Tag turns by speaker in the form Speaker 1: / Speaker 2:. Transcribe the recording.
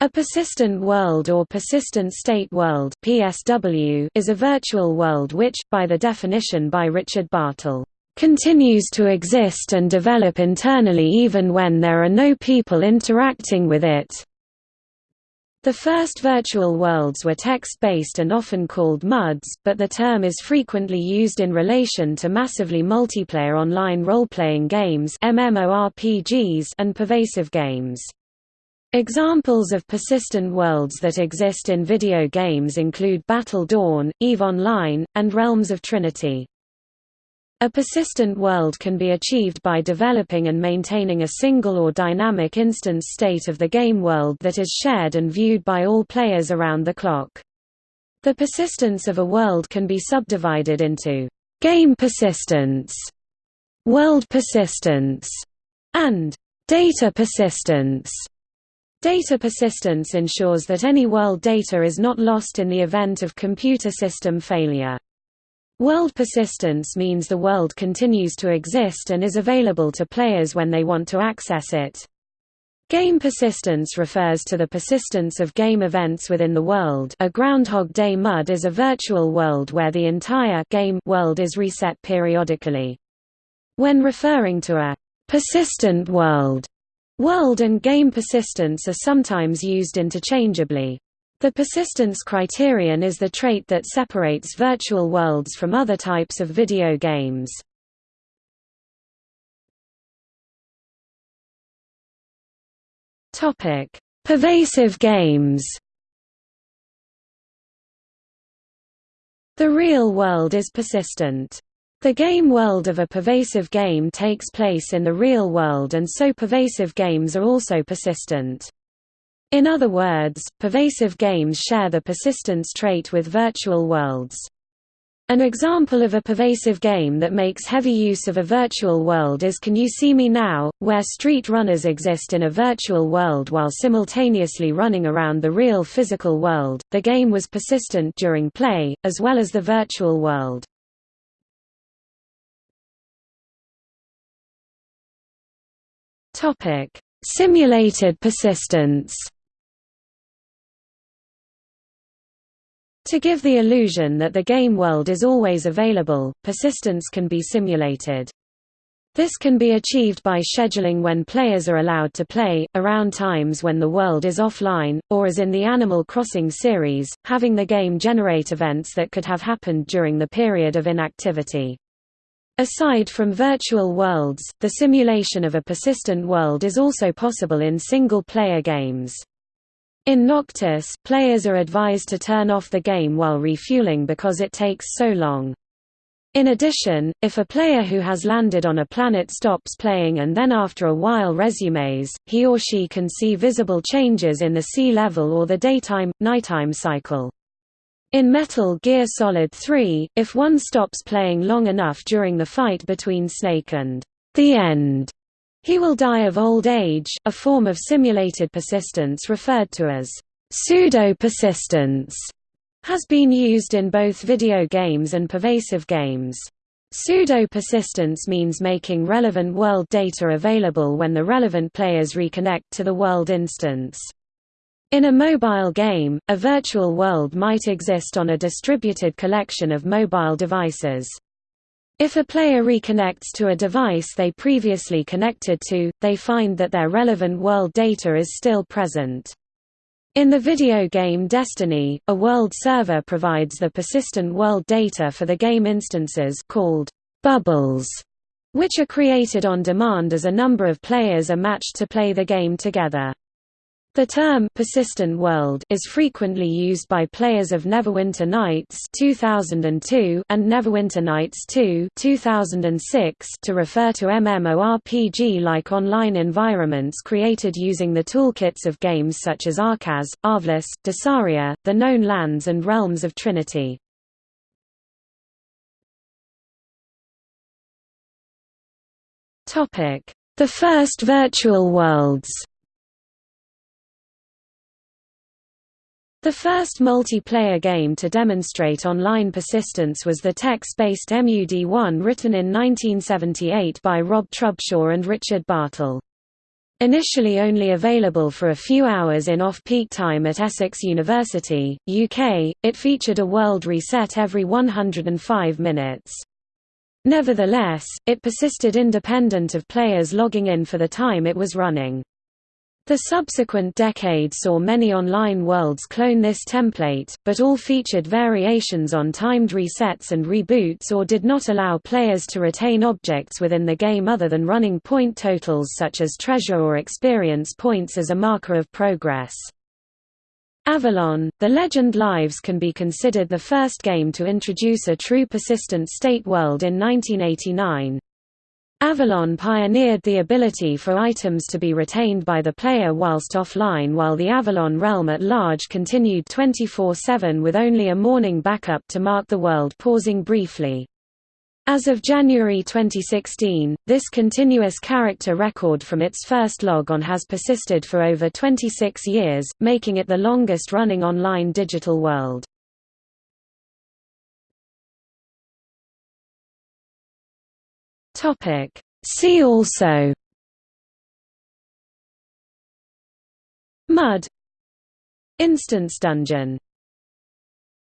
Speaker 1: A persistent world or persistent state world (PSW) is a virtual world which, by the definition by Richard Bartle, continues to exist and develop internally even when there are no people interacting with it. The first virtual worlds were text-based and often called MUDs, but the term is frequently used in relation to massively multiplayer online role-playing games MMORPGs and pervasive games. Examples of persistent worlds that exist in video games include Battle Dawn, EVE Online, and Realms of Trinity. A persistent world can be achieved by developing and maintaining a single or dynamic instance state of the game world that is shared and viewed by all players around the clock. The persistence of a world can be subdivided into game persistence, world persistence, and data persistence. Data persistence ensures that any world data is not lost in the event of computer system failure. World persistence means the world continues to exist and is available to players when they want to access it. Game persistence refers to the persistence of game events within the world a Groundhog Day MUD is a virtual world where the entire game world is reset periodically. When referring to a persistent world, World and game persistence are sometimes used interchangeably. The persistence criterion is the trait that separates virtual worlds from other types of video games. Topic: Pervasive games. The real world is persistent. The game world of a pervasive game takes place in the real world and so pervasive games are also persistent. In other words, pervasive games share the persistence trait with virtual worlds. An example of a pervasive game that makes heavy use of a virtual world is Can You See Me Now, where street runners exist in a virtual world while simultaneously running around the real physical world. The game was persistent during play, as well as the virtual world. Topic: Simulated persistence. To give the illusion that the game world is always available, persistence can be simulated. This can be achieved by scheduling when players are allowed to play, around times when the world is offline, or as in the Animal Crossing series, having the game generate events that could have happened during the period of inactivity. Aside from virtual worlds, the simulation of a persistent world is also possible in single-player games. In Noctis, players are advised to turn off the game while refueling because it takes so long. In addition, if a player who has landed on a planet stops playing and then after a while resumes, he or she can see visible changes in the sea level or the daytime-nighttime cycle. In Metal Gear Solid 3, if one stops playing long enough during the fight between Snake and the End, he will die of old age, a form of simulated persistence referred to as pseudo-persistence, has been used in both video games and pervasive games. Pseudo-persistence means making relevant world data available when the relevant players reconnect to the world instance. In a mobile game, a virtual world might exist on a distributed collection of mobile devices. If a player reconnects to a device they previously connected to, they find that their relevant world data is still present. In the video game Destiny, a world server provides the persistent world data for the game instances called bubbles, which are created on demand as a number of players are matched to play the game together. The term persistent world is frequently used by players of Neverwinter Nights 2002 and Neverwinter Nights 2 2006 to refer to MMORPG-like online environments created using the toolkits of games such as Arcaz, Arvlus, Desaria, The Known Lands and Realms of Trinity. The first virtual worlds The first multiplayer game to demonstrate online persistence was the text-based MUD1 written in 1978 by Roy Trubshaw and Richard Bartle. Initially only available for a few hours in off-peak time at Essex University, UK, it featured a world reset every 105 minutes. Nevertheless, it persisted independent of players logging in for the time it was running. The subsequent decade saw many online worlds clone this template, but all featured variations on timed resets and reboots or did not allow players to retain objects within the game other than running point totals such as treasure or experience points as a marker of progress. Avalon, The Legend Lives can be considered the first game to introduce a true persistent state world in 1989. Avalon pioneered the ability for items to be retained by the player whilst offline while the Avalon realm at large continued 24-7 with only a morning backup to mark the world pausing briefly. As of January 2016, this continuous character record from its first log on has persisted for over 26 years, making it the longest-running online digital world. Topic. See also. Mud. Instance dungeon